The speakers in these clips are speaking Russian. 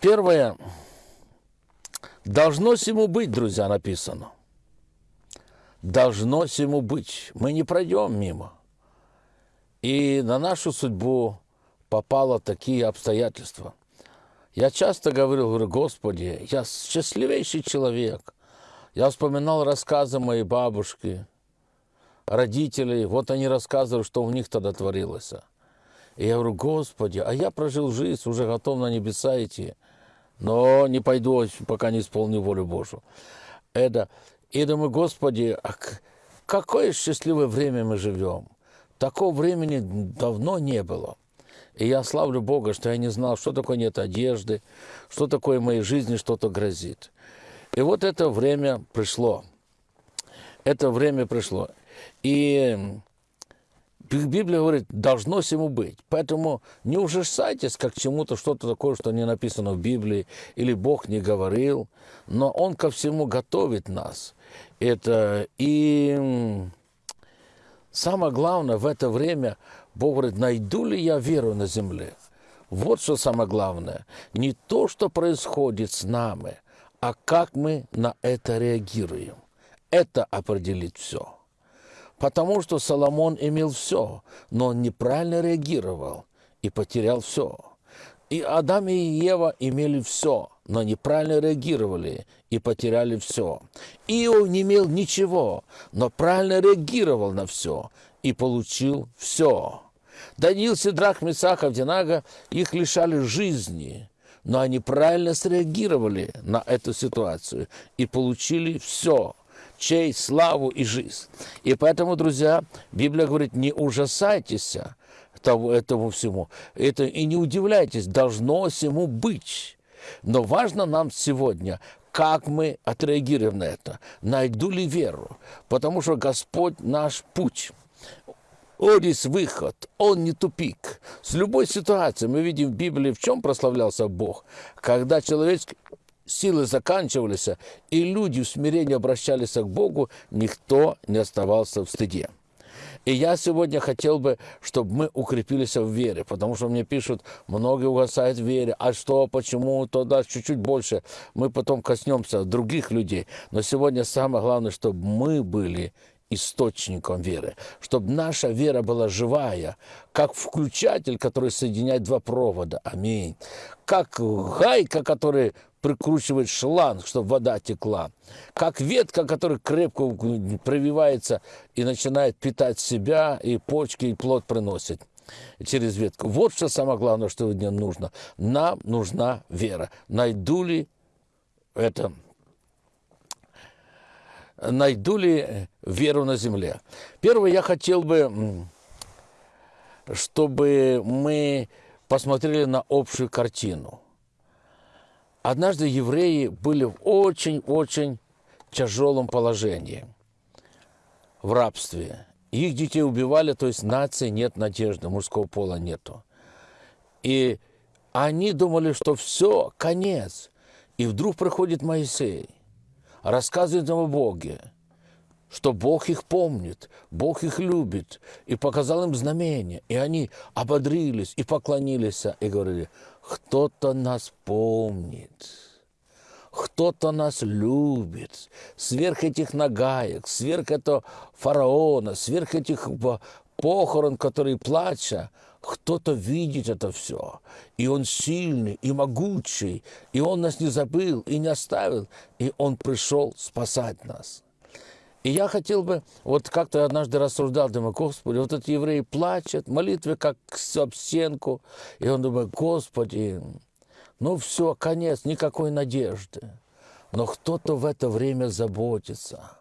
Первое. Должно всему быть, друзья, написано. Должно всему быть. Мы не пройдем мимо. И на нашу судьбу попало такие обстоятельства. Я часто говорил, говорю, Господи, я счастливейший человек. Я вспоминал рассказы моей бабушки, родителей. Вот они рассказывали, что у них тогда творилось. И я говорю, Господи, а я прожил жизнь, уже готов на небеса идти, но не пойду, пока не исполню волю Божию. Это, и думаю, Господи, а какое счастливое время мы живем. Такого времени давно не было. И я славлю Бога, что я не знал, что такое нет одежды, что такое в моей жизни что-то грозит. И вот это время пришло. Это время пришло. И Библия говорит, должно всему быть. Поэтому не ужасайтесь как чему-то, что-то такое, что не написано в Библии, или Бог не говорил. Но Он ко всему готовит нас. Это и самое главное в это время Бог говорит, найду ли я веру на земле? Вот что самое главное. Не то, что происходит с нами, а как мы на это реагируем. Это определит все. Потому что Соломон имел все, но он неправильно реагировал и потерял все. И Адам и Ева имели все, но неправильно реагировали и потеряли все. Иов не имел ничего, но правильно реагировал на все и получил все. Даниил, Сидрах, Месах, Авдинага, их лишали жизни, но они правильно среагировали на эту ситуацию и получили все честь, славу и жизнь. И поэтому, друзья, Библия говорит, не ужасайтесь того, этому всему. Это, и не удивляйтесь, должно всему быть. Но важно нам сегодня, как мы отреагируем на это. Найду ли веру? Потому что Господь наш путь. Есть выход, он не тупик. С любой ситуацией мы видим в Библии, в чем прославлялся Бог. Когда человеческий силы заканчивались, и люди в смирении обращались к Богу, никто не оставался в стыде. И я сегодня хотел бы, чтобы мы укрепились в вере, потому что мне пишут, многие угасают в вере, а что, почему, то да, чуть-чуть больше. Мы потом коснемся других людей. Но сегодня самое главное, чтобы мы были источником веры, чтобы наша вера была живая, как включатель, который соединяет два провода. Аминь. Как гайка, которая прикручивает шланг, чтобы вода текла. Как ветка, которая крепко прививается и начинает питать себя, и почки, и плод приносит через ветку. Вот что самое главное, что сегодня нужно. Нам нужна вера. Найду ли это найду ли веру на земле. Первое, я хотел бы, чтобы мы посмотрели на общую картину. Однажды евреи были в очень-очень тяжелом положении, в рабстве. Их детей убивали, то есть нации нет надежды, мужского пола нету. И они думали, что все, конец. И вдруг приходит Моисей рассказывает им о Боге, что Бог их помнит, Бог их любит, и показал им знамение. И они ободрились и поклонились, и говорили, кто-то нас помнит, кто-то нас любит. Сверх этих нагаек, сверх этого фараона, сверх этих похорон, которые плача, кто-то видит это все, и он сильный, и могучий, и он нас не забыл, и не оставил, и он пришел спасать нас. И я хотел бы, вот как-то однажды рассуждал, думаю, Господи, вот этот еврей плачет, молитвы как об стенку, и он думает, Господи, ну все, конец, никакой надежды. Но кто-то в это время заботится –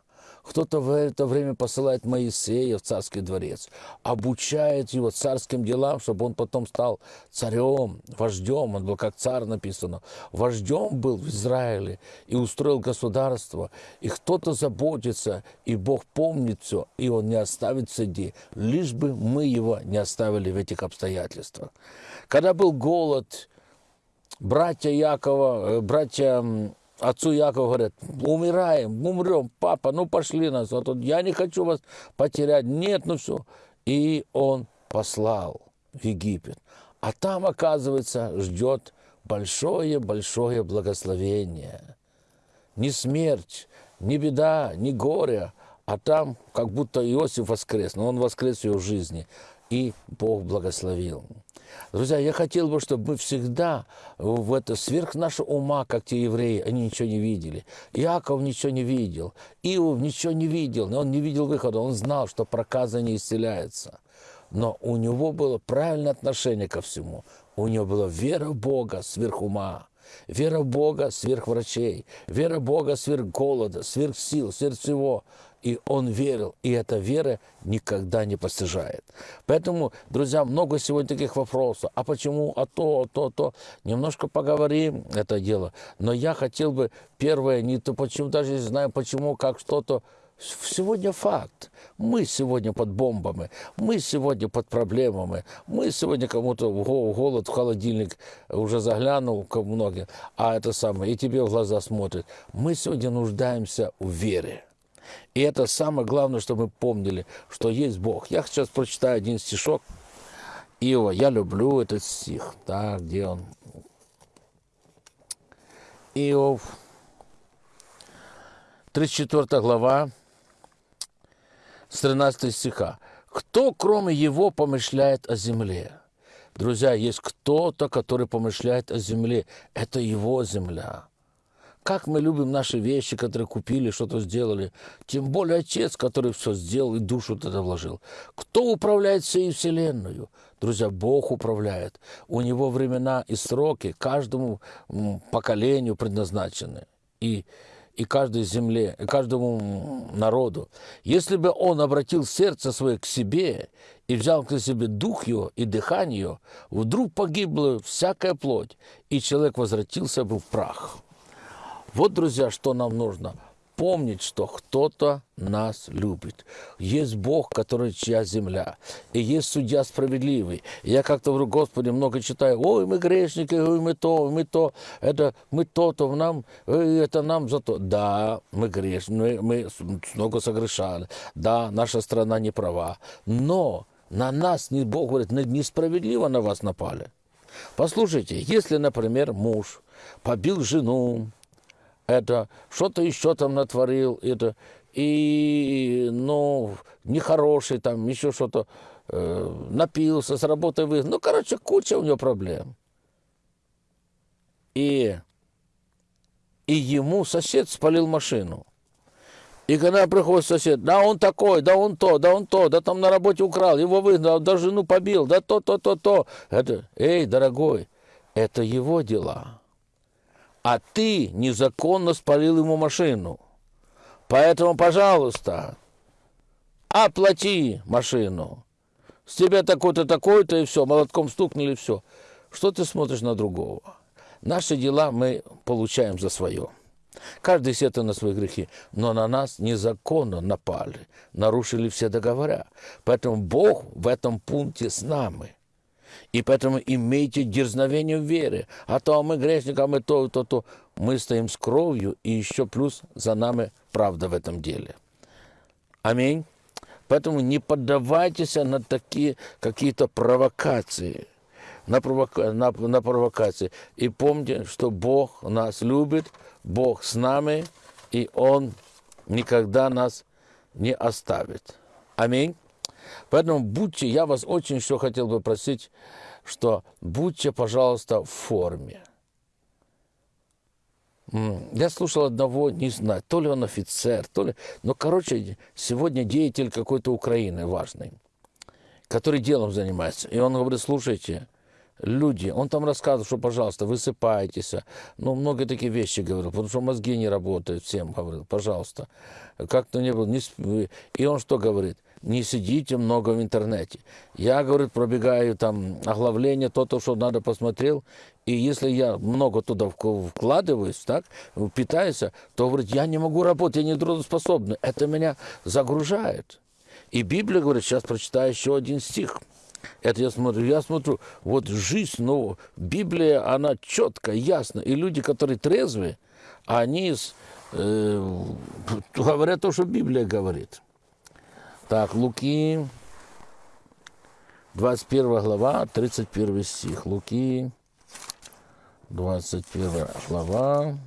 кто-то в это время посылает Моисея в царский дворец, обучает его царским делам, чтобы он потом стал царем, вождем. Он был как царь написано. Вождем был в Израиле и устроил государство. И кто-то заботится, и Бог помнит все, и Он не оставит среди, лишь бы мы его не оставили в этих обстоятельствах. Когда был голод, братья Якова, э, братья отцу Якову говорят, умираем, умрем, папа, ну пошли нас, а тут я не хочу вас потерять, нет, ну все. И он послал в Египет. А там, оказывается, ждет большое-большое благословение. Не смерть, не беда, не горе, а там как будто Иосиф воскрес, но он воскрес в его жизни, и Бог благословил. Друзья, я хотел бы, чтобы мы всегда в это сверх нашего ума, как те евреи, они ничего не видели. Иаков ничего не видел, Иов ничего не видел, но он не видел выхода, он знал, что проказа не исцеляется. Но у него было правильное отношение ко всему. У него была вера в Бога сверх ума. Вера Бога сверх врачей, вера Бога сверх голода, сверх сил, сверх всего и он верил, и эта вера никогда не постижает. Поэтому, друзья, много сегодня таких вопросов. А почему, а то, а то, а то. Немножко поговорим это дело. Но я хотел бы, первое, не то почему, даже не знаю почему, как что-то, Сегодня факт. Мы сегодня под бомбами, мы сегодня под проблемами, мы сегодня кому-то голод в холодильник уже заглянул, как многие, а это самое, и тебе в глаза смотрят. Мы сегодня нуждаемся в вере. И это самое главное, чтобы мы помнили, что есть Бог. Я сейчас прочитаю один стишок Иова. Я люблю этот стих. Так, где он? Иов, 34 глава, с 13 стиха. «Кто, кроме его, помышляет о земле?» Друзья, есть кто-то, который помышляет о земле. Это его земля. Как мы любим наши вещи, которые купили, что-то сделали. Тем более Отец, который все сделал и душу туда вложил. Кто управляет всей Вселенную? Друзья, Бог управляет. У Него времена и сроки каждому поколению предназначены. И и каждой земле, и каждому народу. Если бы он обратил сердце свое к себе и взял к себе дух его и дыхание, вдруг погибла всякая плоть, и человек возвратился бы в прах. Вот, друзья, что нам нужно. Помнить, что кто-то нас любит. Есть Бог, который чья земля. И есть судья справедливый. Я как-то говорю, Господи, много читаю. Ой, мы грешники, ой, мы то, мы то. Это мы то-то, нам, это нам за то. Да, мы грешны, мы, мы много согрешали. Да, наша страна не права. Но на нас, не, Бог говорит, несправедливо на вас напали. Послушайте, если, например, муж побил жену, это что-то еще там натворил, это и, ну, нехороший там, еще что-то, э, напился, с работы вы, ну, короче, куча у него проблем. И, и ему сосед спалил машину. И когда приходит сосед, да он такой, да он то, да он то, да там на работе украл, его выгнал, да жену побил, да то, то, то, то. Это, эй, дорогой, это его дела а ты незаконно спалил ему машину. Поэтому, пожалуйста, оплати машину. С тебя такой-то, такой-то, и все, молотком стукнули, все. Что ты смотришь на другого? Наши дела мы получаем за свое. Каждый сетует на свои грехи, но на нас незаконно напали, нарушили все договора. Поэтому Бог в этом пункте с нами. И поэтому имейте дерзновение в вере. А то мы грешники, а мы то, то, то. Мы стоим с кровью, и еще плюс за нами правда в этом деле. Аминь. Поэтому не поддавайтесь на такие какие-то провокации. На, провока... на, на провокации. И помните, что Бог нас любит, Бог с нами, и Он никогда нас не оставит. Аминь. Поэтому будьте, я вас очень что хотел бы просить, что будьте, пожалуйста, в форме. Я слушал одного, не знаю, то ли он офицер, то ли... Но, короче, сегодня деятель какой-то Украины важный, который делом занимается. И он говорит, слушайте, люди, он там рассказывал, что, пожалуйста, высыпайтесь. Ну, много такие вещи говорил, потому что мозги не работают всем, говорил, пожалуйста. Как-то не было. Не... И он что говорит? Не сидите много в интернете. Я, говорит, пробегаю там оглавление, то, то, что надо посмотрел, и если я много туда вкладываюсь, так, питаюсь, то, говорит, я не могу работать, я не трудоспособный. Это меня загружает. И Библия говорит, сейчас прочитаю еще один стих. Это я смотрю, я смотрю, вот жизнь, ну, Библия, она четко, ясно. И люди, которые трезвые, они э, говорят то, что Библия говорит. Так, Луки, 21 глава, 31 стих. Луки, 21 глава.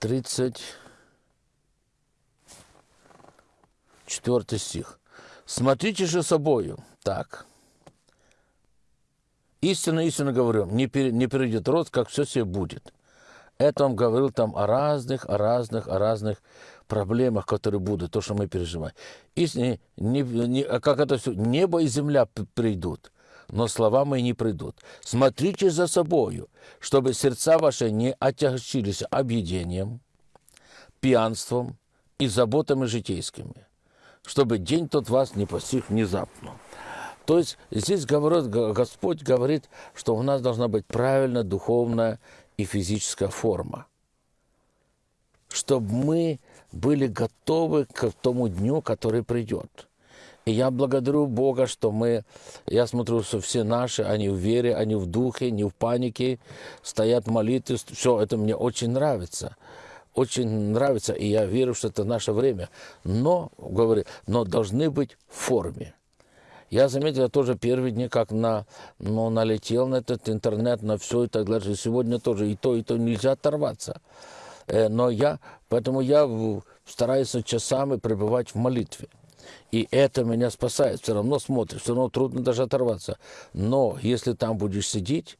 34 стих. Смотрите же собою. Так. Истинно, истинно говорю, не, пер, не перейдет род, как все себе будет. Это он говорил там о разных, о разных, о разных проблемах, которые будут, то, что мы переживаем. Истинно, не, не, а как это все, небо и земля придут, но слова мои не придут. Смотрите за собою, чтобы сердца ваши не отягчились объедением, пьянством и заботами житейскими, чтобы день тот вас не постиг внезапно. То есть здесь говорит, Господь говорит, что у нас должна быть правильная духовная и физическая форма. Чтобы мы были готовы к тому дню, который придет. И я благодарю Бога, что мы, я смотрю, что все наши, они в вере, они в духе, не в панике, стоят в молитве. Все, это мне очень нравится. Очень нравится, и я верю, что это наше время. Но, говорю, но должны быть в форме. Я заметил тоже первые дни, как на, ну, налетел на этот интернет, на все и так далее. Сегодня тоже и то, и то нельзя оторваться. Э, но я, поэтому я стараюсь часами пребывать в молитве. И это меня спасает. Все равно смотришь, все равно трудно даже оторваться. Но если там будешь сидеть,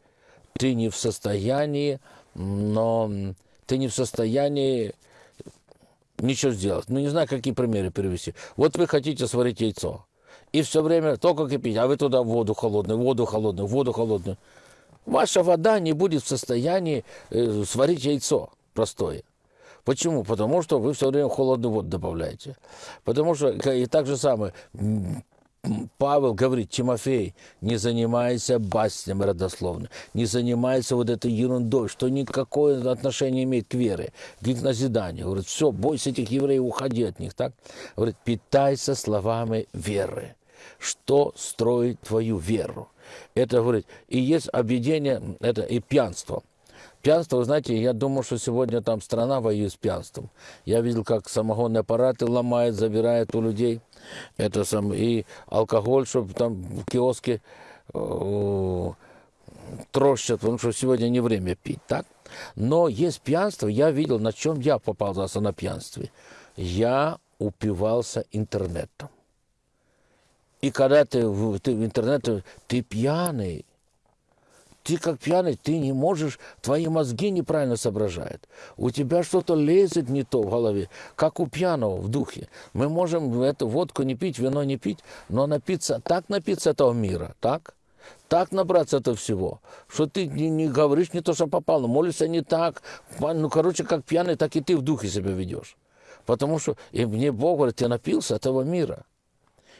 ты не в состоянии, но ты не в состоянии ничего сделать. Ну, не знаю, какие примеры привести. Вот вы хотите сварить яйцо и все время только кипить, а вы туда воду холодную, воду холодную, воду холодную. Ваша вода не будет в состоянии э, сварить яйцо простое. Почему? Потому что вы все время холодную воду добавляете. Потому что и так же самое, Павел говорит, Тимофей, не занимайся баснями родословно, не занимайся вот этой ерундой, что никакое отношение имеет к вере, к назиданию. Говорит, все, бойся этих евреев, уходи от них. Так? Говорит, питайся словами веры что строит твою веру. Это, говорит, и есть объедение, это и пьянство. Пьянство, вы знаете, я думаю, что сегодня там страна воюет с пьянством. Я видел, как самогонные аппараты ломают, забирают у людей. Это сам, и алкоголь, чтобы там в киоске э, трощат, потому что сегодня не время пить, так? Но есть пьянство, я видел, на чем я попался на пьянстве. Я упивался интернетом. И когда ты в, ты в интернете, ты пьяный. Ты как пьяный, ты не можешь, твои мозги неправильно соображают. У тебя что-то лезет не то в голове, как у пьяного в духе. Мы можем эту водку не пить, вино не пить, но напиться, так напиться этого мира, так? Так набраться этого всего, что ты не, не говоришь не то, что попало, молишься не так. Ну, короче, как пьяный, так и ты в духе себя ведешь. Потому что и мне Бог говорит, ты напился этого мира.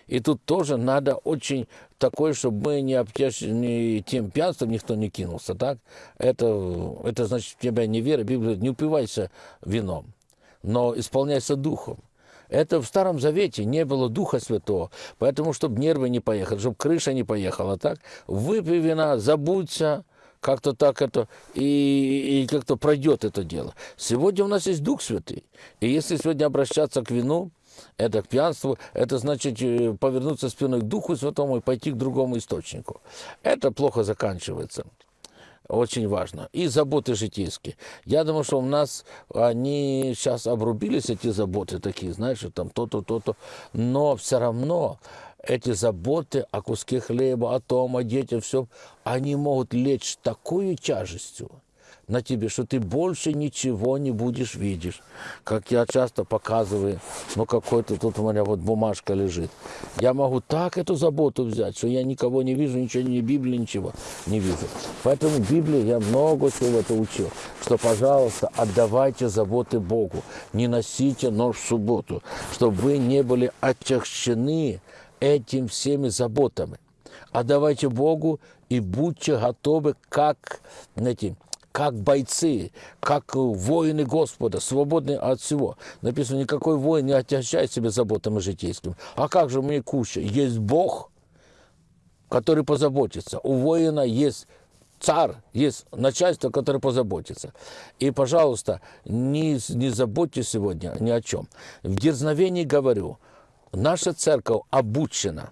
И тут тоже надо очень такое, чтобы мы не, не тем пьянством никто не кинулся, так? Это, это значит, у тебя не вера, Библия, не упивайся вином, но исполняйся духом. Это в Старом Завете не было Духа Святого, поэтому, чтобы нервы не поехали, чтобы крыша не поехала, так? Выпей вина, забудься, как-то так это, и, и как-то пройдет это дело. Сегодня у нас есть Дух Святый, и если сегодня обращаться к вину, это к пьянству, это значит э, повернуться спиной к Духу Святому и пойти к другому источнику. Это плохо заканчивается. Очень важно. И заботы житейские. Я думаю, что у нас они сейчас обрубились, эти заботы такие, знаешь, там то-то, то-то. Но все равно эти заботы о куске хлеба, о том, о детях, все, они могут лечь такой тяжестью, на тебе, что ты больше ничего не будешь видеть. Как я часто показываю, ну какой-то тут у меня вот бумажка лежит. Я могу так эту заботу взять, что я никого не вижу, ничего, ни Библии, ничего не вижу. Поэтому в Библии я много чего это учил, что, пожалуйста, отдавайте заботы Богу, не носите нож в субботу, чтобы вы не были отягчены этим всеми заботами. Отдавайте Богу и будьте готовы, как, знаете, как бойцы, как воины Господа, свободны от всего. Написано, никакой воин не отягчает себя заботами житейскими. А как же мне куча? Есть Бог, который позаботится. У воина есть царь, есть начальство, которое позаботится. И, пожалуйста, не, не забудьте сегодня ни о чем. В дерзновении говорю, наша церковь обучена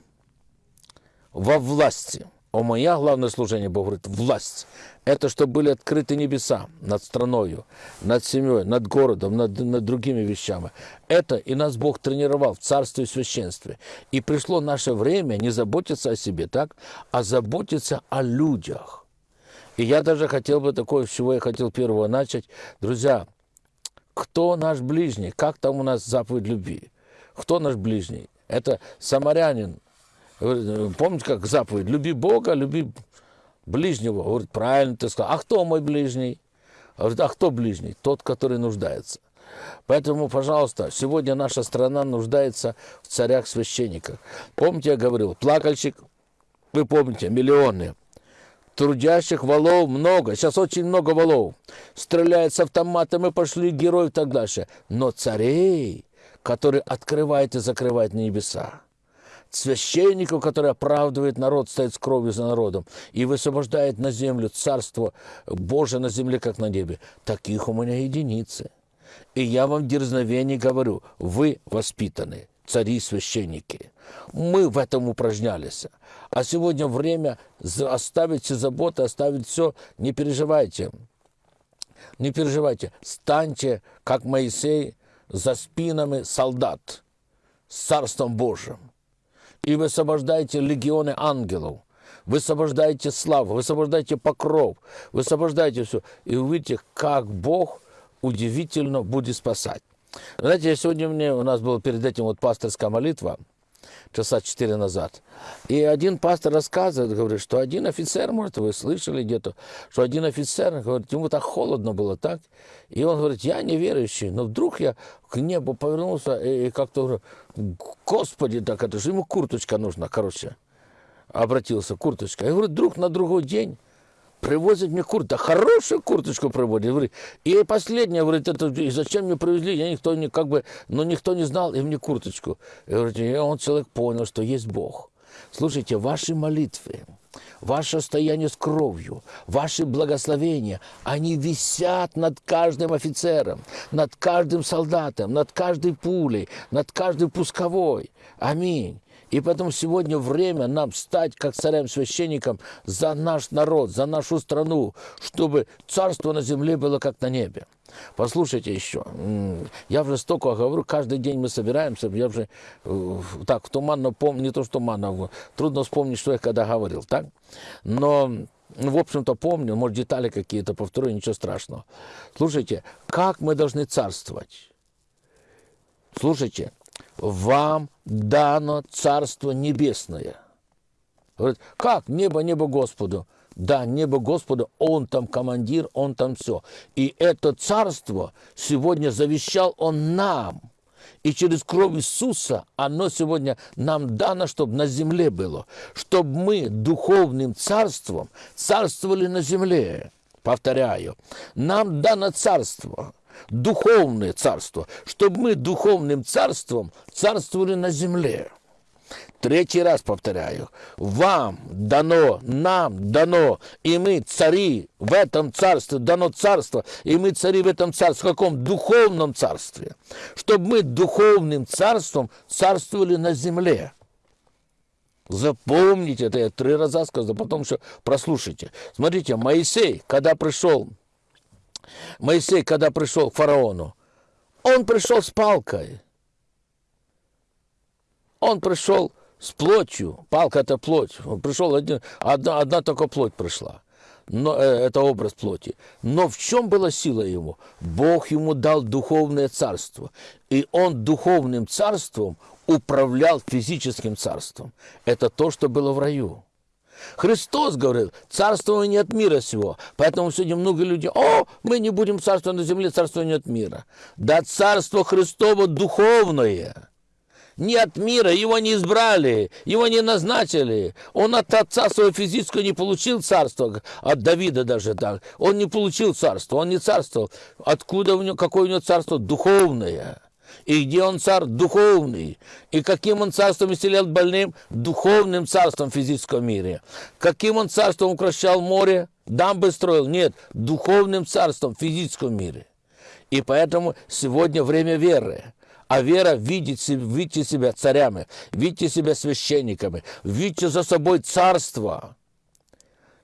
во власти – а мое главное служение, Бог говорит, власть. Это чтобы были открыты небеса над страною, над семьей, над городом, над, над другими вещами. Это и нас Бог тренировал в царстве и священстве. И пришло наше время не заботиться о себе, так, а заботиться о людях. И я даже хотел бы такое, с чего я хотел первого начать. Друзья, кто наш ближний? Как там у нас заповедь любви? Кто наш ближний? Это самарянин, Помните, как заповедь? Люби Бога, люби ближнего. Говорит, правильно ты сказал. А кто мой ближний? Говорит, а кто ближний? Тот, который нуждается. Поэтому, пожалуйста, сегодня наша страна нуждается в царях-священниках. Помните, я говорил, плакальщик, вы помните, миллионы. Трудящих валов много. Сейчас очень много валов. Стреляют с автоматом, и пошли герои и так дальше. Но царей, которые открывают и закрывают небеса священнику, который оправдывает народ, стоит с кровью за народом и высвобождает на землю царство Божие на земле, как на небе. Таких у меня единицы. И я вам дерзновение говорю, вы воспитаны, цари священники. Мы в этом упражнялись. А сегодня время оставить все заботы, оставить все. Не переживайте. Не переживайте. Станьте, как Моисей, за спинами солдат с Царством Божьим и высвобождаете легионы ангелов. Высвобождаете славу, высвобождаете покров, высвобождаете все. И увидите, как Бог удивительно будет спасать. Знаете, сегодня мне, у нас была перед этим вот пасторская молитва – часа четыре назад. И один пастор рассказывает, говорит, что один офицер, может, вы слышали где-то, что один офицер, говорит, ему так холодно было, так? И он говорит, я неверующий, но вдруг я к небу повернулся и как-то говорю, Господи, так это же ему курточка нужна, короче. Обратился, курточка. И говорит, вдруг на другой день привозят мне куртку, хорошую курточку приводят. Говорит, и последнее, говорит, это, и зачем мне привезли, я никто не, как бы, но ну, никто не знал, и мне курточку. И, говорит, и он человек понял, что есть Бог. Слушайте, ваши молитвы, ваше стояние с кровью, ваши благословения, они висят над каждым офицером, над каждым солдатом, над каждой пулей, над каждой пусковой. Аминь. И поэтому сегодня время нам стать, как царям-священникам, за наш народ, за нашу страну, чтобы царство на земле было как на небе. Послушайте еще, я уже столько говорю, каждый день мы собираемся, я уже э, так туманно помню, не то что туманно, трудно вспомнить, что я когда говорил, так? Но в общем-то, помню, может, детали какие-то повторю, ничего страшного. Слушайте, как мы должны царствовать? Слушайте, вам дано Царство Небесное. Говорит, как? Небо, небо Господу. Да, небо Господу, Он там командир, Он там все. И это царство сегодня завещал Он нам. И через кровь Иисуса оно сегодня нам дано, чтобы на земле было. Чтобы мы духовным царством царствовали на земле. Повторяю, нам дано царство духовное царство, чтобы мы духовным царством царствовали на земле. Третий раз повторяю, вам дано, нам дано, и мы цари в этом царстве, дано царство, и мы цари в этом царстве, в каком духовном царстве, чтобы мы духовным царством царствовали на земле. Запомните это, я три раза сказал, потом еще прослушайте. Смотрите, Моисей, когда пришел Моисей, когда пришел к фараону, он пришел с палкой. Он пришел с плотью. Палка – это плоть. Он пришел, один, одна, одна только плоть пришла. Но, э, это образ плоти. Но в чем была сила ему? Бог ему дал духовное царство. И он духовным царством управлял физическим царством. Это то, что было в раю. Христос говорил, царство не от мира сего. Поэтому сегодня много людей, о, мы не будем царствовать на земле, царство не от мира. Да царство Христово духовное. Не от мира, его не избрали, его не назначили. Он от отца своего физического не получил царство, от Давида даже так. Он не получил царство, он не царствовал. Откуда у него, какое у него царство? Духовное. И где он царь? Духовный. И каким он царством исцелял больным? Духовным царством в физическом мире. Каким он царством укращал море? Дамбы строил? Нет, духовным царством в физическом мире. И поэтому сегодня время веры. А вера видит, видите себя царями, видите себя священниками, видите за собой царство.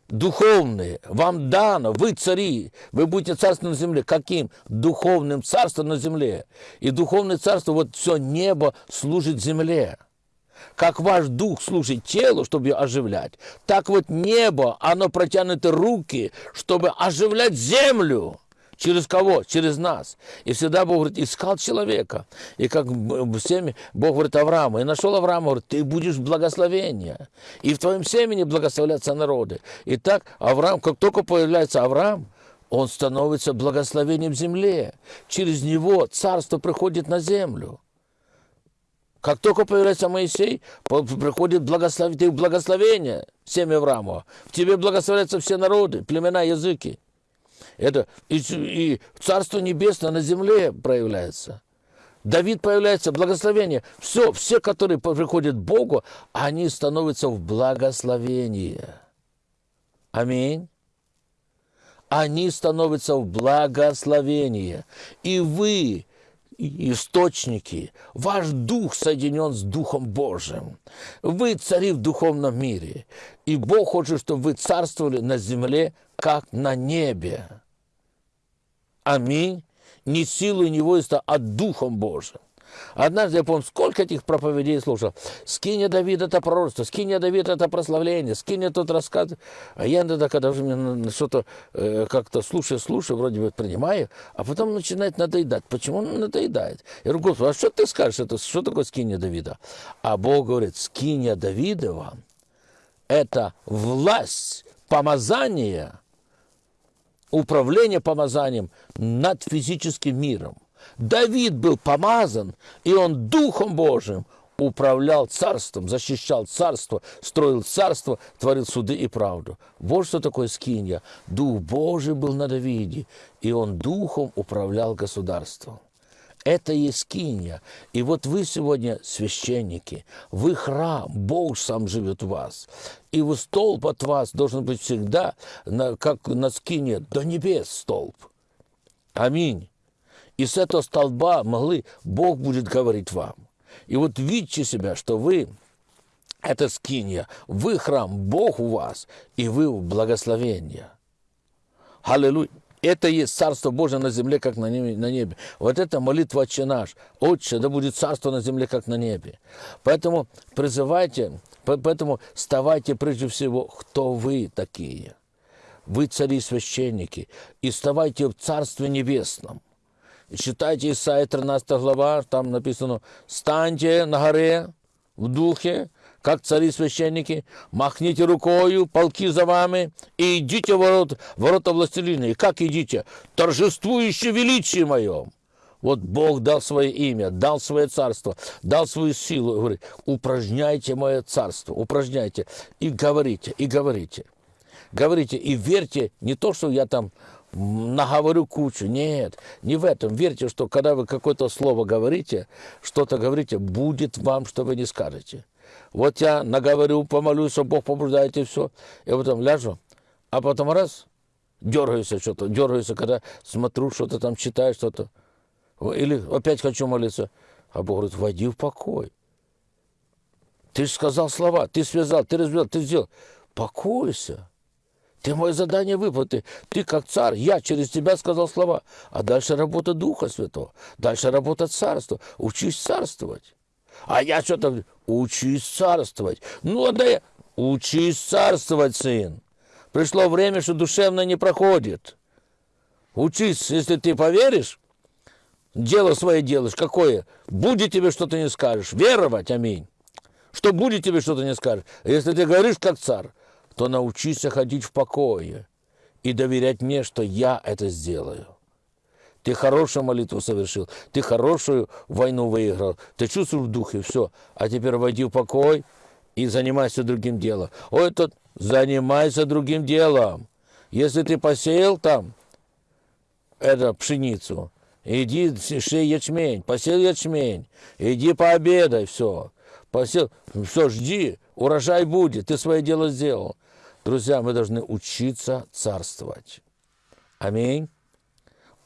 Духовные. Вам дано, вы цари, вы будете царством на земле. Каким? Духовным царством на земле. И духовное царство, вот все небо служит земле. Как ваш дух служит телу, чтобы ее оживлять, так вот небо, оно протянуто руки, чтобы оживлять землю. Через кого? Через нас. И всегда Бог говорит, искал человека. И как семя, Бог говорит Аврааму, и нашел Авраама, говорит, ты будешь благословение. И в твоем семени благословляться народы. И так Авраам, как только появляется Авраам, он становится благословением земле. Через него царство приходит на землю. Как только появляется Моисей, приходит благословение, благословение семя Авраамова. В тебе благословляются все народы, племена, языки. Это и, и Царство Небесное на земле проявляется. Давид появляется, благословение. Все, все, которые приходят к Богу, они становятся в благословении. Аминь. Они становятся в благословении. И вы, источники, ваш дух соединен с Духом Божьим. Вы цари в духовном мире. И Бог хочет, чтобы вы царствовали на земле, как на небе. Аминь. Не силой невойства, а Духом Божьим. Однажды я помню, сколько этих проповедей слушал. Скиня Давид это пророчество, скиня Давид это прославление, скиня тот рассказ. А я иногда, когда уже мне что-то э, как-то слушаю, слушаю, вроде бы принимаю, а потом начинает надоедать. Почему он надоедает? Я говорю, Господи, а что ты скажешь? Это, что такое скиня Давида? А Бог говорит, скиня Давидова – это власть, помазание – управление помазанием над физическим миром. Давид был помазан, и он Духом Божиим управлял царством, защищал царство, строил царство, творил суды и правду. Вот что такое скинья. Дух Божий был на Давиде, и он духом управлял государством. Это есть скиния. И вот вы сегодня священники, вы храм, Бог сам живет в вас. И вы столб от вас должен быть всегда, как на скине, до небес столб. Аминь. И с этого столба могли, Бог будет говорить вам. И вот видите себя, что вы это скиния, вы храм, Бог у вас, и вы в благословении. Аллилуйя. Это есть Царство Божие на земле, как на небе. Вот это молитва «Отче наш». «Отче, да будет Царство на земле, как на небе». Поэтому призывайте, поэтому вставайте прежде всего, кто вы такие. Вы цари священники, и вставайте в Царстве Небесном. читайте Исаия 13 глава, там написано «Станьте на горе в духе, как цари-священники, махните рукою, полки за вами, и идите в ворот, ворота властелина. И как идите? Торжествующе величие моем. Вот Бог дал свое имя, дал свое царство, дал свою силу. Говорит, упражняйте мое царство, упражняйте. И говорите, и говорите. Говорите и верьте не то, что я там наговорю кучу. Нет, не в этом. Верьте, что когда вы какое-то слово говорите, что-то говорите, будет вам, что вы не скажете. Вот я наговорю, помолюсь, что Бог побуждает и все. И потом ляжу, а потом раз, дергаюсь что-то, дергаюсь, когда смотрю, что-то там читаю, что-то. Или опять хочу молиться. А Бог говорит, войди в покой. Ты же сказал слова, ты связал, ты развел, ты сделал. Покойся. Ты мое задание выполнил. Ты, ты как царь, я через тебя сказал слова. А дальше работа Духа Святого. Дальше работа Царства. Учись царствовать. А я что-то учись царствовать. Ну, да я... Учись царствовать, сын. Пришло время, что душевно не проходит. Учись, если ты поверишь, дело свое делаешь. Какое? Будет тебе что-то не скажешь. Веровать, аминь. Что будет тебе что-то не скажешь. А если ты говоришь как царь, то научись ходить в покое и доверять мне, что я это сделаю. Ты хорошую молитву совершил, ты хорошую войну выиграл, ты чувствуешь в духе, все. А теперь войди в покой и занимайся другим делом. Ой, тут занимайся другим делом. Если ты посеял там эту пшеницу, иди шей ячмень, посел ячмень, иди пообедай, все. Посел, все, жди, урожай будет, ты свое дело сделал. Друзья, мы должны учиться царствовать. Аминь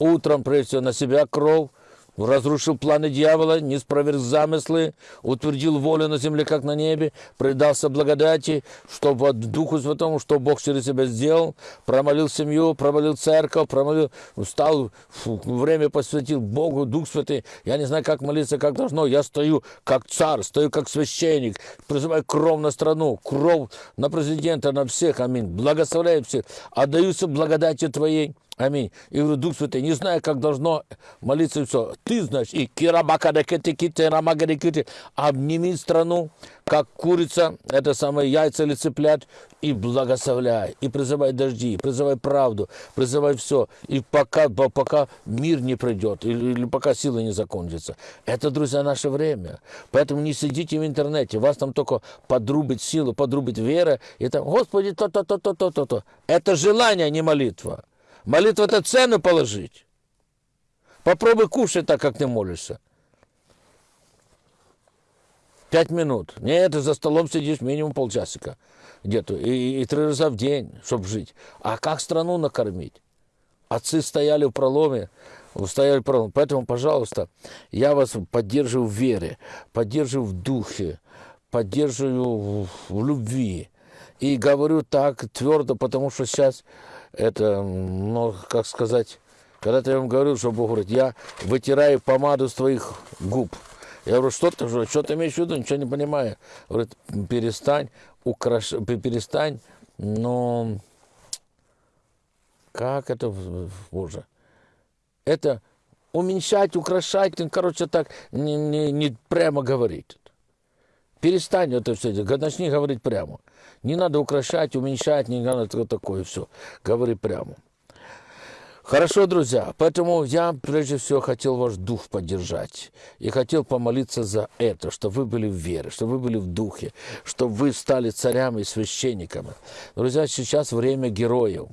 утром, прежде всего, на себя кровь, разрушил планы дьявола, не спроверг замыслы, утвердил волю на земле, как на небе, предался благодати, чтобы Духу Святому, что Бог через себя сделал, промолил семью, промолил церковь, промолил, стал, время посвятил Богу, Дух Святый. Я не знаю, как молиться, как должно. Я стою как царь, стою как священник, призываю кровь на страну, кровь на президента, на всех, аминь. Благословляю всех, отдаюся благодати Твоей. Аминь. И говорю, Дух Святой, не знаю, как должно молиться все. Ты знаешь, и кирабакадекете, обними страну, как курица, это самое яйца или цыплят, и благословляй, и призывай дожди, и призывай правду, призывай все, и пока, пока мир не придет, или, или пока силы не закончатся. Это, друзья, наше время. Поэтому не сидите в интернете, вас там только подрубит силу, подрубит вера, и там, Господи, то-то, то-то, то-то, то. Это желание, а не молитва. Молитва – это цену положить. Попробуй кушать так, как ты молишься. Пять минут. Нет, ты за столом сидишь минимум полчасика где-то. И, и три раза в день, чтобы жить. А как страну накормить? Отцы стояли в проломе, стояли в проломе. Поэтому, пожалуйста, я вас поддерживаю в вере, поддерживаю в духе, поддерживаю в, в любви. И говорю так твердо, потому что сейчас это, ну, как сказать, когда-то я вам говорил, что Бог говорит, я вытираю помаду с твоих губ. Я говорю, что ты, что ты имеешь в виду, ничего не понимаю. Говорит, перестань, украш... перестань, но как это, Боже? Это уменьшать, украшать, ну, короче, так не, не, не прямо говорить. Перестань это все делать, начни говорить прямо. Не надо украшать, уменьшать, не надо такое все. Говори прямо. Хорошо, друзья, поэтому я прежде всего хотел ваш дух поддержать. И хотел помолиться за это, чтобы вы были в вере, чтобы вы были в духе, чтобы вы стали царями и священниками. Друзья, сейчас время героев.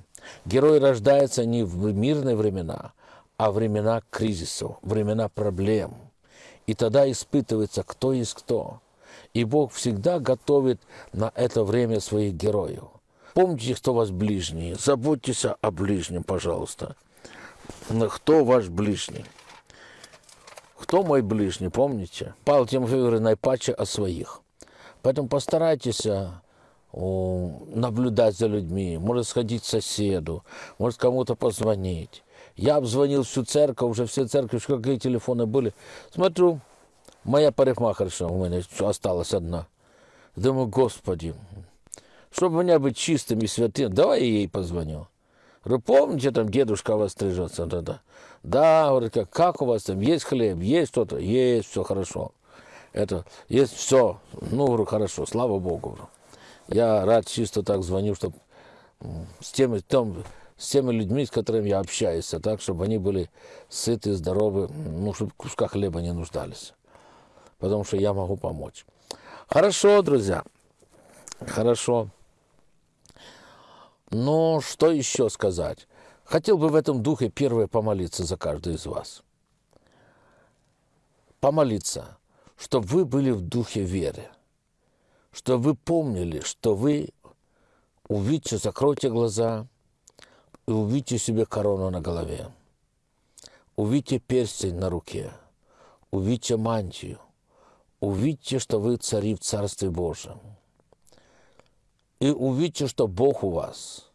Герой рождается не в мирные времена, а времена кризисов, времена проблем. И тогда испытывается, кто есть кто. И Бог всегда готовит на это время своих героев. Помните, кто вас ближний. Заботьтесь о ближнем, пожалуйста. Кто ваш ближний? Кто мой ближний, помните? Павел Тимофей говорит, наипаче о своих. Поэтому постарайтесь а, наблюдать за людьми, может сходить к соседу, может кому-то позвонить. Я обзвонил всю церковь, уже все церкви, какие телефоны были. Смотрю, Моя парикмахерша у мене осталась одна. Думаю, Господи, чтобы меня быть чистым и святым, давай я ей позвоню. Говорю, помните, там дедушка у вас стрижется? Да, да. Да, говорит, как, как у вас там, есть хлеб, есть что-то? Есть, все хорошо. Это, есть все. Ну, говорю, хорошо, слава Богу. Я рад чисто так звоню, чтобы с теми, там, с теми людьми, с которыми я общаюсь, так, чтобы они были сыты, здоровы, ну, чтобы куска хлеба не нуждались потому что я могу помочь. Хорошо, друзья, хорошо. Но что еще сказать? Хотел бы в этом духе первое помолиться за каждого из вас. Помолиться, чтобы вы были в духе веры, чтобы вы помнили, что вы увидите, закройте глаза и увидите себе корону на голове, увидите перстень на руке, увидите мантию, увидьте, что вы цари в Царстве Божьем. И увидьте, что Бог у вас,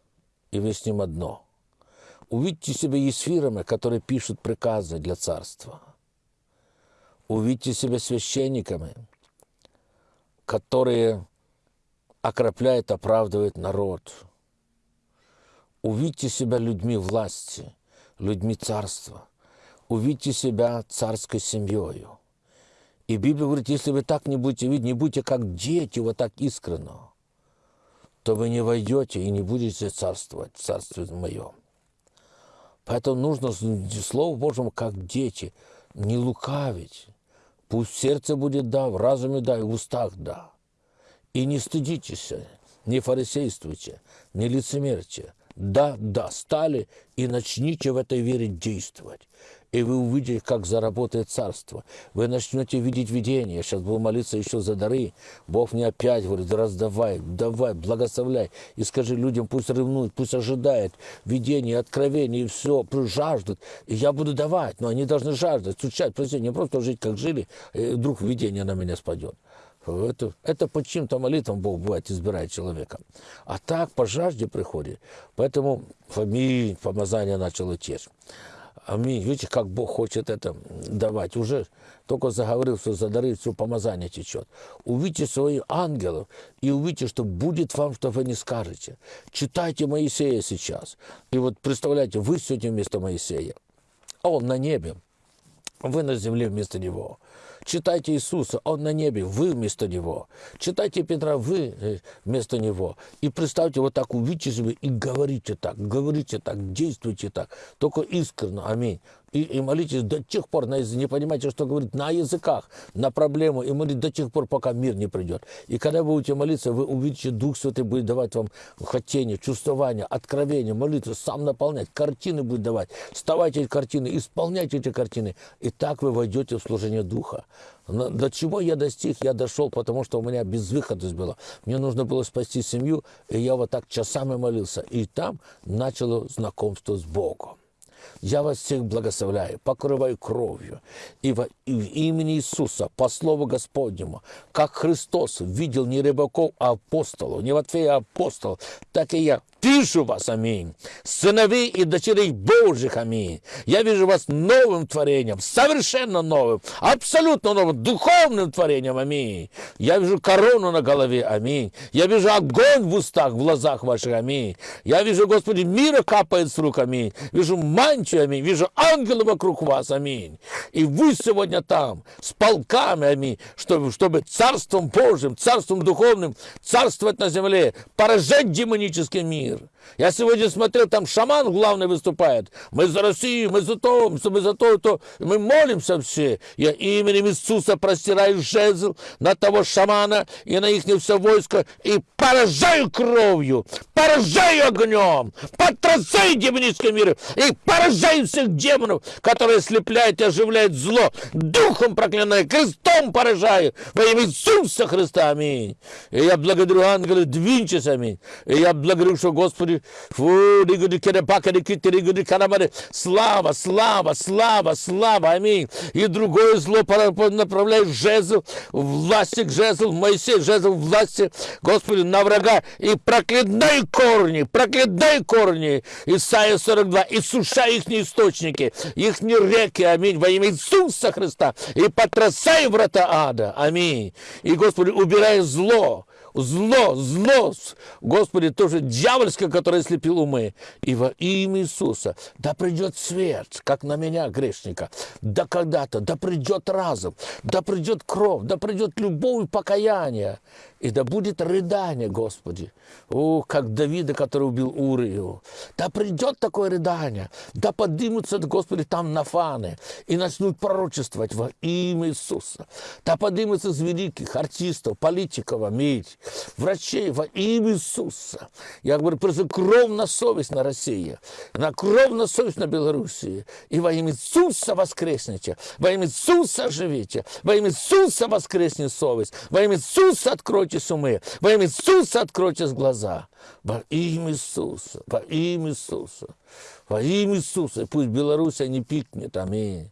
и вы с Ним одно. Увидьте себя есфирами, которые пишут приказы для царства. Увидьте себя священниками, которые окропляют, оправдывают народ. Увидьте себя людьми власти, людьми царства. Увидьте себя царской семьей. И Библия говорит, если вы так не будете видеть, не будете как дети, вот так искренно, то вы не войдете и не будете царствовать в царстве моем. Поэтому нужно Слову Божьему как дети, не лукавить. Пусть сердце будет да, в разуме да, и в устах да. И не стыдитесь, не фарисействуйте, не лицемерьте. Да, да, стали и начните в этой вере действовать. И вы увидите, как заработает царство. Вы начнете видеть видение. Я сейчас буду молиться еще за дары. Бог мне опять говорит, раздавай, давай, благословляй. И скажи людям, пусть ревнуют, пусть ожидают видение, откровение, и все, жаждут. И я буду давать, но они должны жаждать, стучать, просить, не просто жить, как жили, и вдруг видение на меня спадет. Это, это по чьим-то молитвам Бог бывает избирает человека. А так по жажде приходит. Поэтому аминь, помазание начало течь. Аминь. Видите, как Бог хочет это давать. Уже только заговорил, что за дары все помазание течет. Увидите своих ангелов и увидите, что будет вам, что вы не скажете. Читайте Моисея сейчас. И вот представляете, вы сегодня вместо Моисея. А он на небе. Вы на земле вместо него. Читайте Иисуса, Он на небе, вы вместо Него. Читайте Петра, вы э, вместо Него. И представьте, вот так увидите себе и говорите так, говорите так, действуйте так. Только искренне, аминь и, и молитесь до тех пор, на, не понимаете, что говорит, на языках, на проблему, и молитесь до тех пор, пока мир не придет. И когда вы будете молиться, вы увидите, Дух Святый будет давать вам хотение, чувствование, откровение, молитву, сам наполнять, картины будет давать. Вставайте эти картины, исполняйте эти картины, и так вы войдете в служение Духа. До чего я достиг? Я дошел, потому что у меня безвыходность была. Мне нужно было спасти семью, и я вот так часами молился. И там начало знакомство с Богом. Я вас всех благословляю, покрываю кровью. И во и в имени Иисуса, по слову Господнему, как Христос видел не рыбаков, а апостолов, не Матфея, а апостолов, так и я вижу вас, аминь. Сыновей и дочерей Божьих, аминь. Я вижу вас новым творением, совершенно новым, абсолютно новым, духовным творением, аминь. Я вижу корону на голове, аминь. Я вижу огонь в устах, в глазах ваших, аминь. Я вижу, Господи, мира капает с рук, аминь. Вижу мантию, аминь. Вижу ангелы вокруг вас, аминь. И вы сегодня там, с полками, аминь, чтобы, чтобы царством Божьим, царством духовным царствовать на земле, поражать демонический мир мир. Я сегодня смотрел, там шаман главный выступает. Мы за Россию, мы за то, мы за то, то. Мы молимся все. Я именем Иисуса простираю жезл на того шамана и на их все войско и поражаю кровью, поражаю огнем, потрясаю демонический мир и поражаю всех демонов, которые слепляют и оживляют зло. Духом проклинаю, крестом поражаю во имя Иисуса Христа. Аминь. И я благодарю ангелы, двиньтесь, аминь. И я благодарю, что Господи, слава, слава, слава, слава, аминь. И другое зло направляет жезл, власти к жезл, Моисей, жезл власти, Господи, на врага, и проклинай корни, проклинай корни, Исайя 42, и сушай их источники, их реки, аминь, во имя Иисуса Христа, и потрясай врата ада, аминь. И, Господи, убирай зло, зло, зло, Господи, тоже дьявольское, которое слепил умы. И во имя Иисуса, да придет свет, как на меня, грешника, да когда-то, да придет разум, да придет кровь, да придет любовь и покаяние, и да будет рыдание, Господи. О, как Давида, который убил Урию. Да придет такое рыдание, да поднимутся, Господи, там нафаны и начнут пророчествовать во имя Иисуса. Да поднимутся из великих артистов, политиков, аминь, врачей во имя Иисуса. Я говорю, просто кровь на совесть на России, на кровь на совесть на Белоруссии. И во имя Иисуса воскресните, во имя Иисуса живите, во имя Иисуса воскреснет совесть, во имя Иисуса откройте умы, во имя Иисуса откройте глаза. Во имя Иисуса, во имя Иисуса, во имя Иисуса. И пусть Беларусь не пикнет, аминь.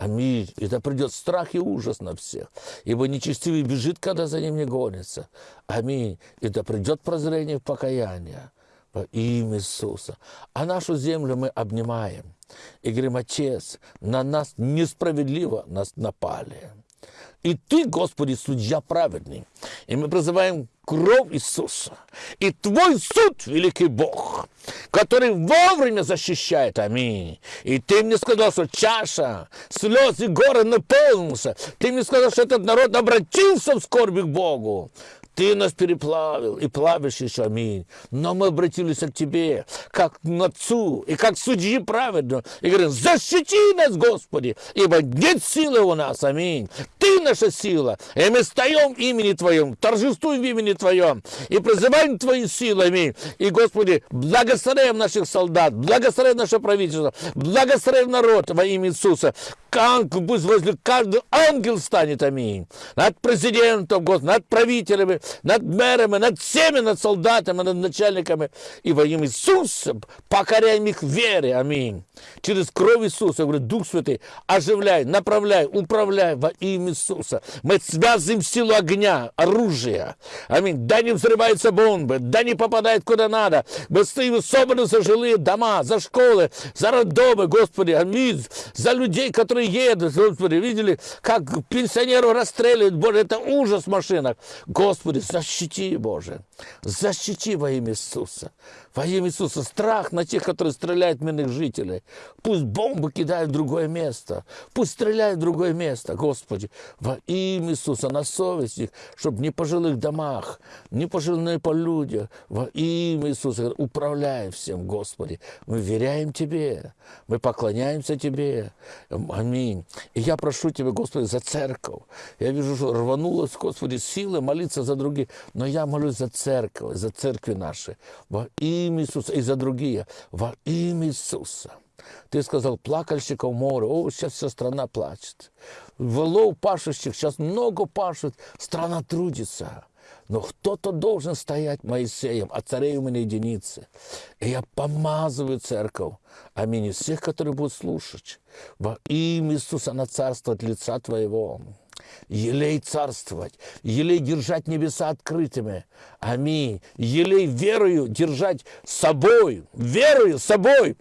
Аминь. И да придет страх и ужас на всех. Ибо нечестивый бежит, когда за ним не гонится. Аминь. И да придет прозрение и покаяние во имя Иисуса. А нашу землю мы обнимаем. И говорим, Отец, на нас несправедливо нас напали. И Ты, Господи, судья праведный. И мы призываем кровь Иисуса. И Твой суд, великий Бог, который вовремя защищает. Аминь. И Ты мне сказал, что чаша слез и горы наполнился. Ты мне сказал, что этот народ обратился в скорби к Богу. Ты нас переплавил и плавишь еще, аминь. Но мы обратились к Тебе, как к Отцу и как судьи праведно. И говорим, защити нас, Господи, ибо нет силы у нас, аминь. Ты наша сила. И мы в имени Твоем, торжествуем в имени Твоем и призываем Твои силы. Аминь. И, Господи, благословляем наших солдат, благословляем наше правительство, благословляем народ во имя Иисуса. Ангел, пусть возле каждого ангел станет, аминь. Над президентом, Господи, над правителями, над мэрами, над всеми, над солдатами, над начальниками. И во имя Иисуса покоряем их вере, аминь. Через кровь Иисуса, я говорю, Дух Святый, оживляй, направляй, управляй во имя Иисуса. Мы связываем силу огня, оружия. Аминь. Да не взрываются бомбы, да не попадает куда надо. Мы стоим собраны за жилые дома, за школы, за роддомы, Господи, аминь. За людей, которые едут, Господи, видели, как пенсионеров расстреливают, Боже, это ужас в машинах. Господи, защити, Боже, защити во имя Иисуса. Во имя Иисуса страх на тех, которые стреляют мирных жителей. Пусть бомбы кидают в другое место. Пусть стреляют в другое место. Господи, во имя Иисуса на совесть их, чтобы не по жилых домах, не по жилых по людях. Во имя Иисуса управляй всем, Господи. Мы веряем Тебе. Мы поклоняемся Тебе. Аминь. И я прошу Тебя, Господи, за церковь. Я вижу, что рванулась, Господи, силы молиться за других. Но я молюсь за церковь, за церкви наши. Во имя Иисуса и за другие. Во имя Иисуса. Ты сказал, плакальщиков море. О, сейчас вся страна плачет. Волов пашущих, сейчас много пашут, страна трудится. Но кто-то должен стоять Моисеем, а царей у меня единицы. И я помазываю церковь. Аминь. И всех, которые будут слушать. Во имя Иисуса на царство от лица Твоего елей царствовать, елей держать небеса открытыми. Аминь. Елей верою держать собой, верою собой,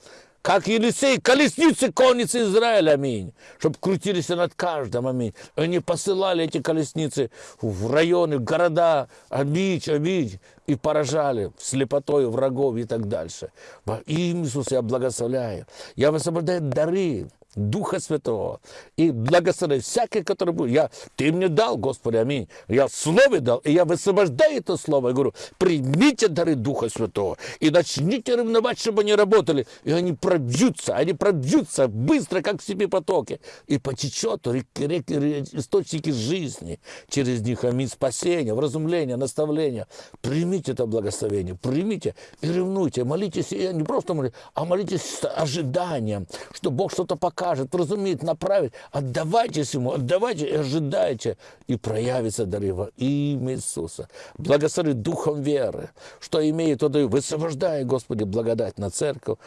как Елисей, колесницы конницы Израиля, аминь, чтобы крутились над каждым, аминь. Они посылали эти колесницы в районы, в города, аминь, аминь, и поражали слепотой врагов и так дальше. Во имя Иисуса я благословляю. Я высвобождаю дары, Духа Святого. И благослови всякий, который будет. Я, ты мне дал, Господи, аминь. Я слово дал, и я высвобождаю это слово. Я говорю, примите дары Духа Святого и начните ревновать, чтобы они работали. И они пробьются, они пробьются быстро, как в себе потоки. И потечет реки, реки, источники жизни через них. Аминь. Спасение, вразумление, наставление. Примите это благословение, примите и ревнуйте. Молитесь, и не просто молитесь, а молитесь с ожиданием, что Бог что-то покажет покажет, разумеет, направит. Отдавайтесь Ему, отдавайте и ожидайте. И проявится дары во имя Иисуса. Благослови духом веры, что имеет, то даю. Высвобождай, Господи, благодать на церковь,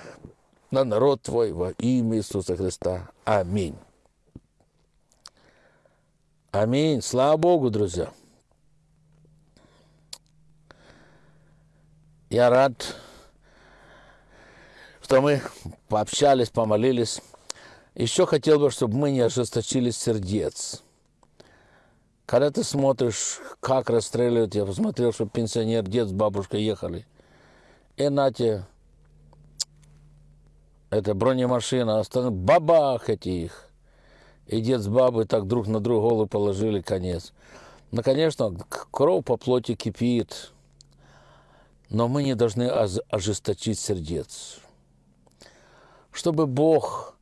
на народ Твой во имя Иисуса Христа. Аминь. Аминь. Слава Богу, друзья. Я рад, что мы пообщались, помолились. Еще хотел бы, чтобы мы не ожесточили сердец. Когда ты смотришь, как расстреливают, я посмотрел, что пенсионер, дед с бабушкой ехали. И нате, это бронемашина, остальные, бабах эти их. И дед с бабой так друг на друга голову положили, конец. Ну, конечно, кровь по плоти кипит, но мы не должны ожесточить сердец. Чтобы Бог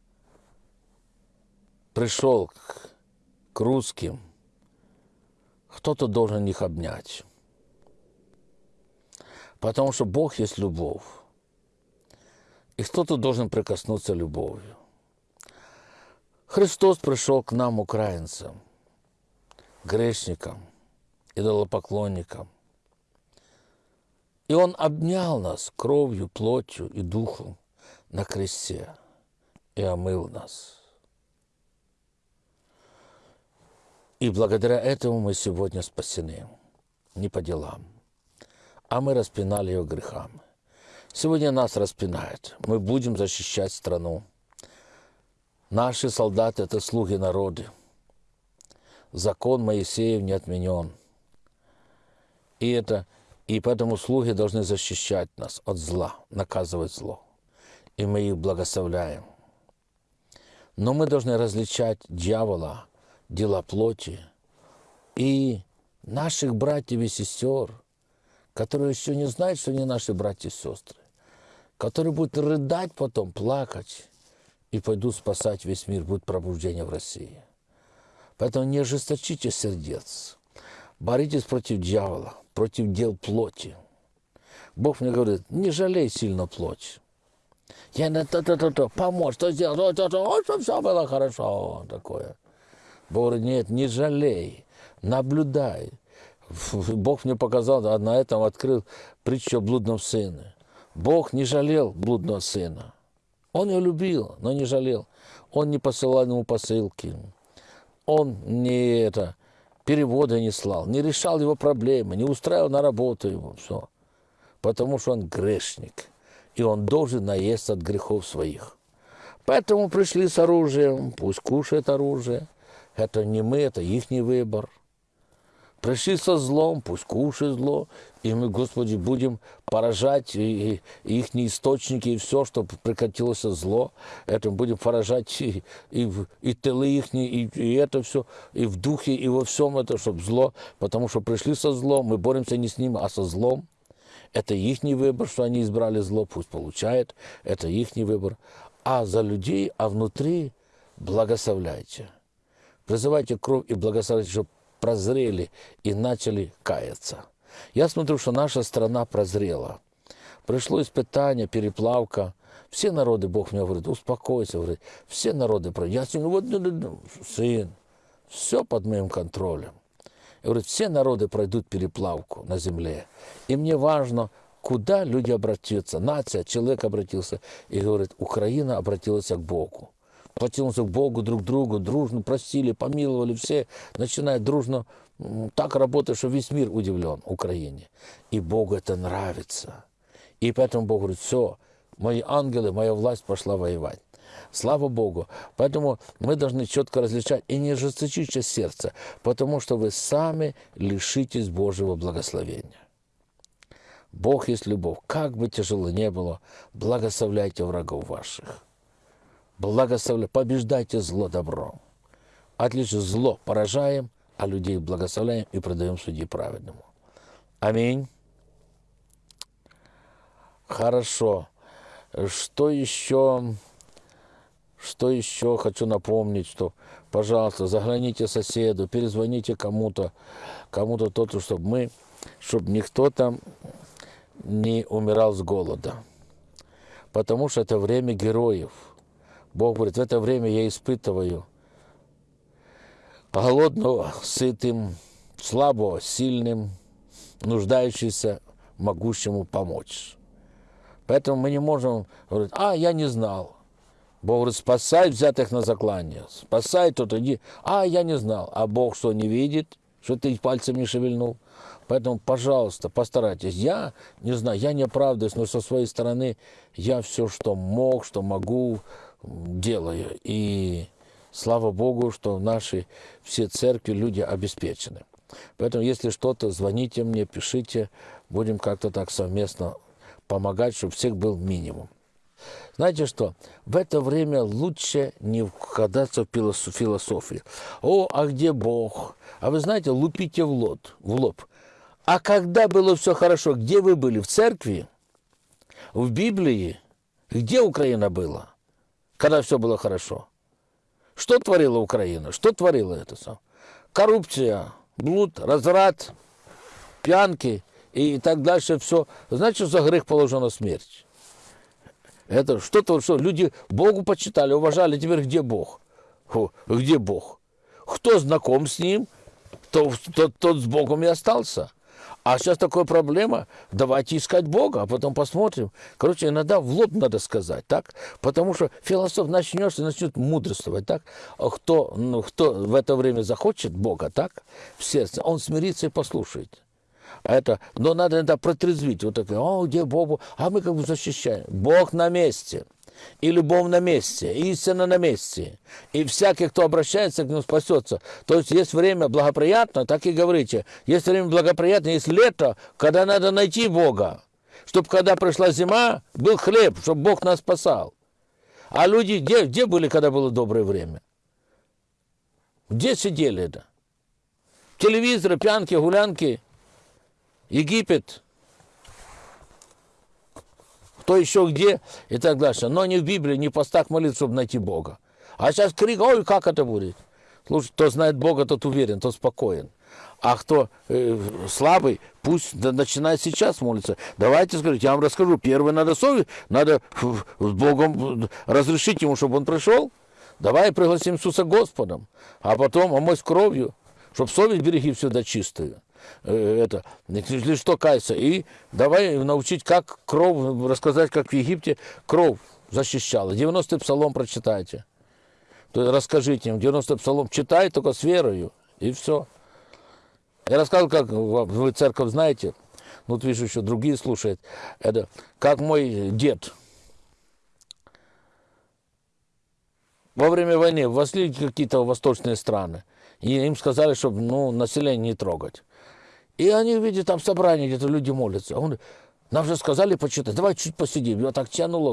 пришел к, к русским, кто-то должен их обнять. Потому что Бог есть любовь. И кто-то должен прикоснуться любовью. Христос пришел к нам, украинцам, грешникам, идолопоклонникам. И Он обнял нас кровью, плотью и духом на кресте и омыл нас – И благодаря этому мы сегодня спасены. Не по делам, а мы распинали ее грехами. Сегодня нас распинают. Мы будем защищать страну. Наши солдаты – это слуги народа. Закон Моисеев не отменен. И, это, и поэтому слуги должны защищать нас от зла, наказывать зло. И мы их благословляем. Но мы должны различать дьявола – дела плоти, и наших братьев и сестер, которые еще не знают, что они наши братья и сестры, которые будут рыдать потом, плакать, и пойдут спасать весь мир, будет пробуждение в России. Поэтому не ожесточите сердец. Боритесь против дьявола, против дел плоти. Бог мне говорит, не жалей сильно плоть. Я на то-то-то-то, помочь, что сделать, то, то, то, чтобы все было хорошо, такое. Бог говорит, нет, не жалей, наблюдай. Бог мне показал, а на этом открыл притчу о блудном сыне. Бог не жалел блудного сына. Он его любил, но не жалел. Он не посылал ему посылки. Он не это, переводы не слал, не решал его проблемы, не устраивал на работу его. Все. Потому что он грешник. И он должен наесться от грехов своих. Поэтому пришли с оружием, пусть кушает оружие. Это не мы, это их выбор. Пришли со злом, пусть кушает зло, и мы, Господи, будем поражать и, и их источники, и все, что прекратилось зло, это будем поражать и, и, и тылы их, и, и это все, и в духе, и во всем это, чтобы зло, потому что пришли со злом, мы боремся не с ним, а со злом. Это их выбор, что они избрали зло, пусть получает, это их выбор. А за людей, а внутри благословляйте. Призывайте кровь и благословляйте, чтобы прозрели и начали каяться. Я смотрю, что наша страна прозрела. Пришло испытание, переплавка. Все народы, Бог мне говорит, успокойся, говорит, все народы. Я сегодня, вот, ну, ну, ну, сын, все под моим контролем. И говорит, все народы пройдут переплавку на земле. И мне важно, куда люди обратятся. Нация, человек обратился. И говорит, Украина обратилась к Богу потянулся к Богу, друг другу, дружно простили, помиловали все, начинают дружно так работать, что весь мир удивлен Украине. И Богу это нравится. И поэтому Бог говорит, все, мои ангелы, моя власть пошла воевать. Слава Богу. Поэтому мы должны четко различать и не ожесточите сердце, потому что вы сами лишитесь Божьего благословения. Бог есть любовь. Как бы тяжело не было, благословляйте врагов ваших благословляйте, побеждайте зло добром. Отлично, зло поражаем, а людей благословляем и продаем судьи праведному. Аминь. Хорошо. Что еще? Что еще хочу напомнить, что, пожалуйста, загляните соседу, перезвоните кому-то, кому-то тот, чтобы мы, чтобы никто там не умирал с голода. Потому что это время героев – Бог говорит, в это время я испытываю голодного сытым, слабого сильным, нуждающимся могущему помочь. Поэтому мы не можем говорить, а, я не знал. Бог говорит, спасай взятых на заклание, спасай тот, иди. А, я не знал. А Бог что, не видит, что ты пальцем не шевельнул? Поэтому, пожалуйста, постарайтесь. Я не знаю, я не оправдываюсь, но со своей стороны я все, что мог, что могу, делаю. И слава Богу, что наши все церкви люди обеспечены. Поэтому, если что-то, звоните мне, пишите, будем как-то так совместно помогать, чтобы всех был минимум. Знаете что? В это время лучше не вкладаться в философию. О, а где Бог? А вы знаете, лупите в лоб. В лоб. А когда было все хорошо, где вы были? В церкви? В Библии? Где Украина была? Когда все было хорошо. Что творила Украина? Что творила это сам? Коррупция, блуд, разврат, пьянки и так дальше все. Значит, за грех положена смерть. Это что-то, что люди Богу почитали, уважали. Теперь где Бог? Фу, где Бог? Кто знаком с Ним, тот, тот, тот с Богом и остался. А сейчас такая проблема, давайте искать Бога, а потом посмотрим. Короче, иногда в лоб надо сказать, так? Потому что философ начнешь и начнет мудрствовать, так? А кто, ну, кто в это время захочет Бога, так? В сердце, он смирится и послушает. А это, но надо иногда протрезвить. Вот такое, о, где Бог? А мы как бы защищаем. Бог на месте и любовь на месте, и истина на месте. И всякий, кто обращается к нему, спасется. То есть есть время благоприятно, так и говорите. Есть время благоприятно, есть лето, когда надо найти Бога. Чтобы когда пришла зима, был хлеб, чтобы Бог нас спасал. А люди где, где были, когда было доброе время? Где сидели это? Телевизоры, пьянки, гулянки, Египет – кто еще где и так дальше. Но не в Библии, не в постах молитв, чтобы найти Бога. А сейчас крик, ой, как это будет? Слушай, кто знает Бога, тот уверен, тот спокоен. А кто э, слабый, пусть начинает сейчас молиться. Давайте скажите, я вам расскажу. Первое, надо совесть, надо с Богом разрешить ему, чтобы он пришел. Давай пригласим Иисуса Господом, а потом омыть кровью, чтобы совесть береги всегда чистую. Э, это, если что, кайся. И давай научить, как кровь, рассказать, как в Египте кровь защищала. 90-й псалом прочитайте. То есть расскажите им, 90-й псалом читай только с верою, и все. Я рассказывал, как вы церковь знаете, ну, вот вижу, еще другие слушают, это как мой дед. Во время войны вошли какие-то восточные страны, и им сказали, чтобы ну, население не трогать. И они видят там собрание, где-то люди молятся. Он, нам же сказали почитать, давай чуть посидим. Я так тянуло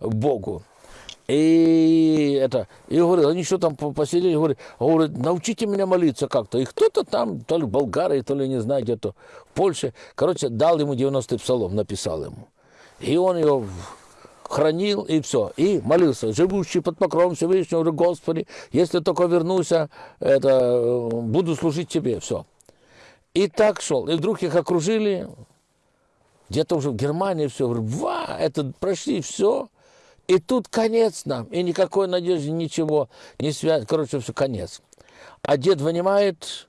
к Богу. И это, и говорит, они что там посидели, говорит, говорит, научите меня молиться как-то. И кто-то там, то ли болгары, то ли не знаю, где-то в Польше, короче, дал ему 90-й псалом, написал ему. И он его хранил, и все. И молился, живущий под покровом Всевышнего, говорю, Господи, если только вернусь, это, буду служить Тебе, все. И так шел. И вдруг их окружили, где-то уже в Германии все, ва, это прошли все. И тут конец нам, и никакой надежды, ничего, не связь, короче, все, конец. А дед вынимает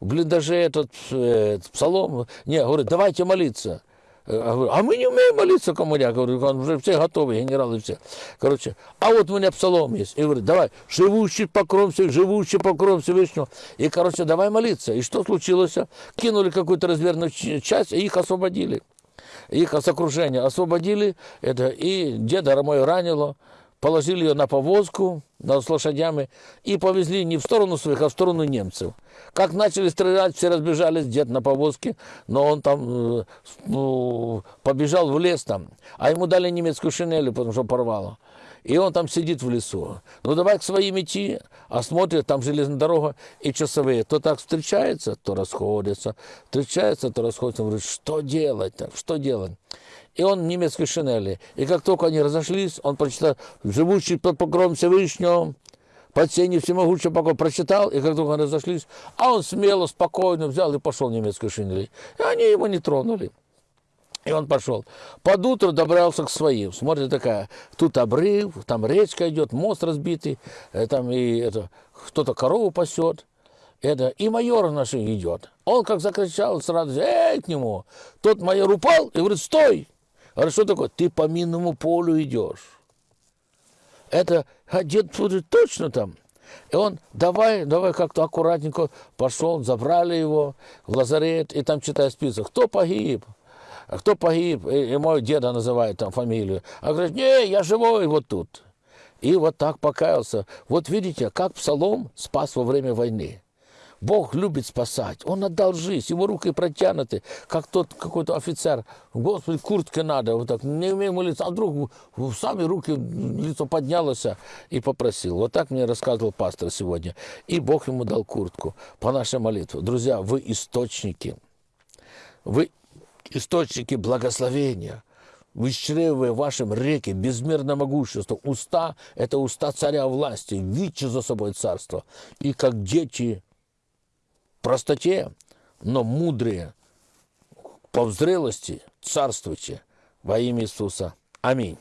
в блиндаже этот, э, псалом, не, говорит, давайте молиться. Э, а мы не умеем молиться коммуняк. Говорю, он уже все готовы, генералы все. Короче, а вот у меня псалом есть. И говорит, давай, живущий покров всех, живущий покров Всевышнего. И, короче, давай молиться. И что случилось? Кинули какую-то разверную часть, и их освободили их с окружения освободили, это, и деда мой ранило, положили ее на повозку да, с лошадями и повезли не в сторону своих, а в сторону немцев. Как начали стрелять, все разбежались, дед на повозке, но он там э, ну, побежал в лес там, а ему дали немецкую шинель, потому что порвало. И он там сидит в лесу. Ну давай к своим идти, а смотрит, там железная дорога и часовые. То так встречается, то расходится. Встречается, то расходится. Он говорит, что делать так, что делать? И он в немецкой шинели. И как только они разошлись, он прочитал «Живущий под покровом Всевышнего, под сенью всемогущего покоя» прочитал, и как только они разошлись, а он смело, спокойно взял и пошел в немецкой шинели. И они его не тронули. И он пошел. Под утро добрался к своим. Смотрит такая, тут обрыв, там речка идет, мост разбитый, э, там и это, кто-то корову пасет. Это, и майор наш идет. Он как закричал сразу, эй, к нему. Тот майор упал и говорит, стой. Говорит, что такое? Ты по минному полю идешь. Это, а дед говорит, точно там. И он, давай, давай как-то аккуратненько пошел, забрали его в лазарет, и там читает список, кто погиб, а кто погиб, и, и мой деда называет там фамилию. А говорит, не, я живой вот тут. И вот так покаялся. Вот видите, как Псалом спас во время войны. Бог любит спасать. Он отдал жизнь, его руки протянуты, как тот какой-то офицер. Господи, куртке надо, вот так, не умеем молиться. А вдруг сами руки, лицо поднялось и попросил. Вот так мне рассказывал пастор сегодня. И Бог ему дал куртку по нашей молитве. Друзья, вы источники. Вы источники благословения, вычеревывая вашим реки безмерно могущество. Уста – это уста царя власти, видите за собой царство. И как дети простоте, но мудрые по взрелости царствуйте во имя Иисуса. Аминь.